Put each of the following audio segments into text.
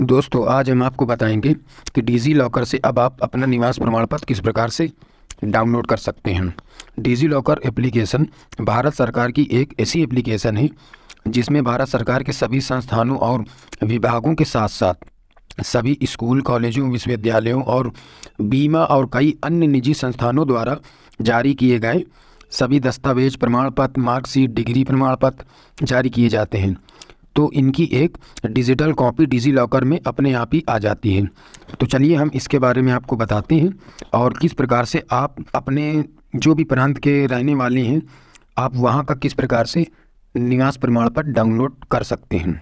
दोस्तों, आज हम आपको बताएँगे कि डिजी लॉकर से अब आप अपना निवास प्रमाण पत्र किस प्रकार से डाउनलोड कर सकते हैं। डिजी लॉकर एप्लीकेशन भारत सरकार की एक ऐसी एप्लीकेशन है, जिसमें भारत सरकार के सभी संस्थानों और विभागों के साथ साथ सभी स्कूल, कॉलेजों, विश्वविद्यालयों और बीमा और कई अन्य निजी संस्थानों द्वारा जारी किए गए सभी दस्तावेज़ प्रमाण पत्र, मार्कशीट, डिग्री प्रमाण पत्र जारी किए जाते हैं। तो इनकी एक डिजिटल कॉपी डिजी लॉकर में अपने आप ही आ जाती है। तो चलिए हम इसके बारे में आपको बताते हैं और किस प्रकार से आप अपने जो भी प्रांत के रहने वाले हैं, आप वहाँ का किस प्रकार से निवास प्रमाण पत्र डाउनलोड कर सकते हैं।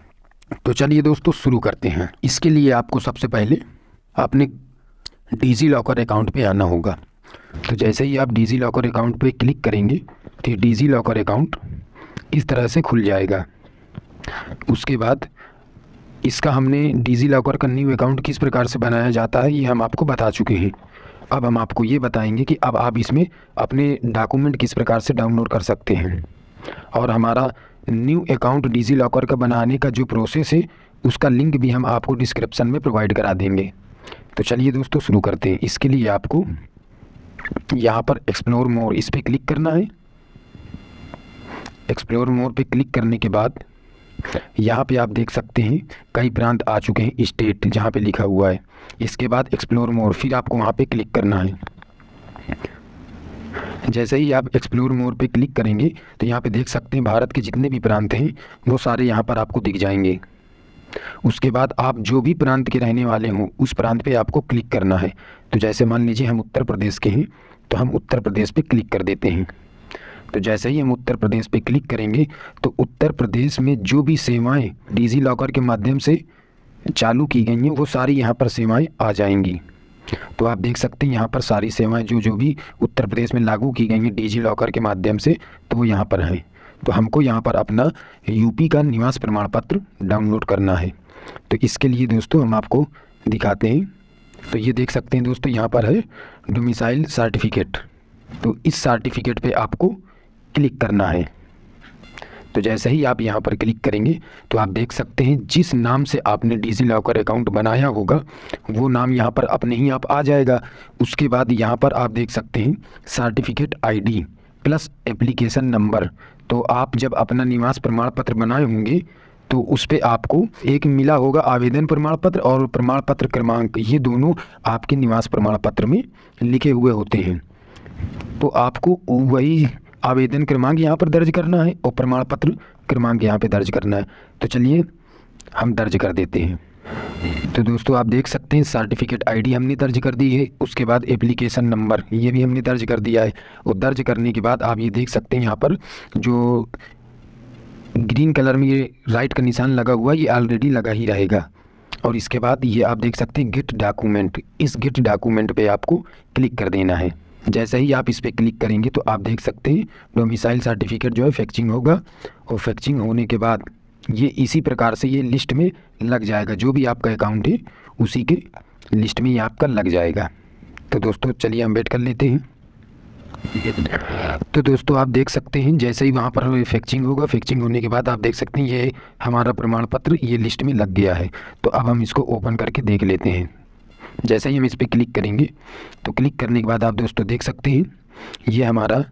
तो चलिए दोस्तों, शुरू करते हैं। इसके लिए आपको सबसे पहले अपने डिजी लॉकर अकाउंट पे आना होगा। तो जैसे ही आप डिजी लॉकर अकाउंट पे क्लिक करेंगे तो डिजी लॉकर अकाउंट इस तरह से खुल जाएगा। उसके बाद इसका हमने डिजी लॉकर का न्यू अकाउंट किस प्रकार से बनाया जाता है, ये हम आपको बता चुके हैं। अब हम आपको ये बताएँगे कि अब आप इसमें अपने डॉक्यूमेंट किस प्रकार से डाउनलोड कर सकते हैं। और हमारा न्यू अकाउंट डिजी लॉकर का बनाने का जो प्रोसेस है, उसका लिंक भी हम आपको डिस्क्रिप्सन में प्रोवाइड करा देंगे। तो चलिए दोस्तों, शुरू करते हैं। इसके लिए आपको यहाँ पर एक्सप्लोर मोर इस पर क्लिक करना है। एक्सप्लोर मोर पे क्लिक करने के बाद यहाँ पे आप देख सकते हैं, कई प्रांत आ चुके हैं, स्टेट जहाँ पे लिखा हुआ है। इसके बाद एक्सप्लोर मोर फिर आपको वहाँ पे क्लिक करना है। जैसे ही आप एक्सप्लोर मोर पे क्लिक करेंगे तो यहाँ पे देख सकते हैं, भारत के जितने भी प्रांत हैं, वो सारे यहाँ पर आपको दिख जाएँगे। उसके बाद आप जो भी प्रांत के रहने वाले हों, उस प्रांत पे आपको क्लिक करना है। तो जैसे मान लीजिए, हम उत्तर प्रदेश के हैं तो हम उत्तर प्रदेश पे क्लिक कर देते हैं। तो जैसे ही हम उत्तर प्रदेश पे क्लिक करेंगे तो उत्तर प्रदेश में जो भी सेवाएँ डिजी लॉकर के माध्यम से चालू की गई हैं, वो सारी यहाँ पर सेवाएँ आ जाएँगी। तो आप देख सकते हैं, यहाँ पर सारी सेवाएँ जो जो भी उत्तर प्रदेश में लागू की गई हैं डिजी लॉकर के माध्यम से तो वो यहाँ पर हैं। तो हमको यहाँ पर अपना यूपी का निवास प्रमाण पत्र डाउनलोड करना है। तो इसके लिए दोस्तों हम आपको दिखाते हैं। तो ये देख सकते हैं दोस्तों, यहाँ पर है डोमिसाइल सर्टिफिकेट तो इस सर्टिफिकेट पे आपको क्लिक करना है। तो जैसे ही आप यहाँ पर क्लिक करेंगे तो आप देख सकते हैं जिस नाम से आपने डिजी लॉकर अकाउंट बनाया होगा, वो नाम यहाँ पर अपने ही आप आ जाएगा। उसके बाद यहाँ पर आप देख सकते हैं certificate ID plus application number. तो आप जब अपना निवास प्रमाण पत्र बनाए होंगे तो उस पर आपको एक मिला होगा आवेदन प्रमाण पत्र और प्रमाण पत्र क्रमांक। ये दोनों आपके निवास प्रमाण पत्र में लिखे हुए होते हैं। तो आपको वही आवेदन क्रमांक यहाँ पर दर्ज करना है और प्रमाण पत्र क्रमांक यहाँ पे दर्ज करना है। तो चलिए, हम दर्ज कर देते हैं। तो दोस्तों, आप देख सकते हैं सर्टिफिकेट आईडी हमने दर्ज कर दी है। उसके बाद एप्लीकेशन नंबर ये भी हमने दर्ज कर दिया है। और दर्ज करने के बाद आप ये देख सकते हैं यहाँ पर जो ग्रीन कलर में ये राइट का निशान लगा हुआ ये ऑलरेडी लगा ही रहेगा। और इसके बाद ये आप देख सकते हैं गिट डॉक्यूमेंट इस गिट डॉक्यूमेंट पे आपको क्लिक कर देना है। जैसे ही आप इस पर क्लिक करेंगे तो आप देख सकते हैं डोमिसाइल सर्टिफिकेट जो है फैक्चिंग होगा और फैक्चिंग होने के बाद ये इसी प्रकार से ये लिस्ट में लग जाएगा। जो भी आपका अकाउंट है, उसी के लिस्ट में ये आपका लग जाएगा। तो दोस्तों, चलिए हम वेट कर लेते हैं। तो दोस्तों, आप देख सकते हैं, जैसे ही वहाँ पर फैक्चिंग होगा फैक्चिंग होने के बाद आप देख सकते हैं, ये हमारा प्रमाण पत्र ये लिस्ट में लग गया है। तो अब हम इसको ओपन करके देख लेते हैं। जैसे ही हम इस पर क्लिक करेंगे तो क्लिक करने के बाद आप दोस्तों देख सकते हैं, ये हमारा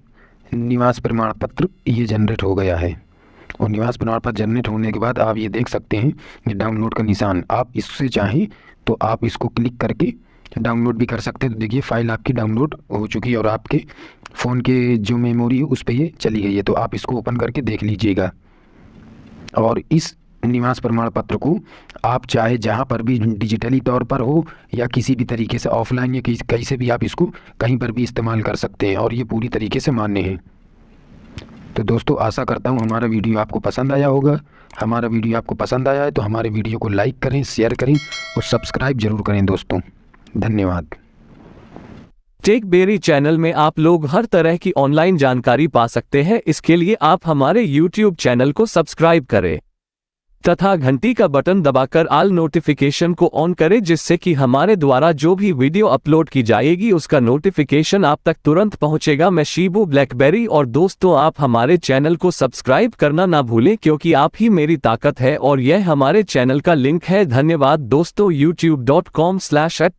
निवास प्रमाण पत्र ये जनरेट हो गया है। और निवास प्रमाण पत्र जनरेट होने के बाद आप ये देख सकते हैं ये डाउनलोड का निशान, आप इससे चाहें तो आप इसको क्लिक करके डाउनलोड भी कर सकते हैं। तो देखिए, फ़ाइल आपकी डाउनलोड हो चुकी है और आपके फ़ोन के जो मेमोरी है, उस पर ये चली गई है तो आप इसको ओपन करके देख लीजिएगा। और इस निवास प्रमाण पत्र को आप चाहे जहाँ पर भी डिजिटली तौर पर हो या किसी भी तरीके से ऑफलाइन या कहीं से भी आप इसको कहीं पर भी इस्तेमाल कर सकते हैं और ये पूरी तरीके से मान्य है। तो दोस्तों, आशा करता हूँ हमारा वीडियो आपको पसंद आया होगा। हमारा वीडियो आपको पसंद आया है तो हमारे वीडियो को लाइक करें, शेयर करें और सब्सक्राइब ज़रूर करें दोस्तों। धन्यवाद। टेक बेरी चैनल में आप लोग हर तरह की ऑनलाइन जानकारी पा सकते हैं। इसके लिए आप हमारे यूट्यूब चैनल को सब्सक्राइब करें। तथा घंटी का बटन दबाकर आल नोटिफिकेशन को ऑन करें जिससे कि हमारे द्वारा जो भी वीडियो अपलोड की जाएगी उसका नोटिफिकेशन आप तक तुरंत पहुंचेगा। मैं शिबू ब्लैकबेरी और दोस्तों आप हमारे चैनल को सब्सक्राइब करना ना भूलें क्योंकि आप ही मेरी ताकत है और यह हमारे चैनल का लिंक है। धन्यवाद दोस्तों। YouTube dot com slash at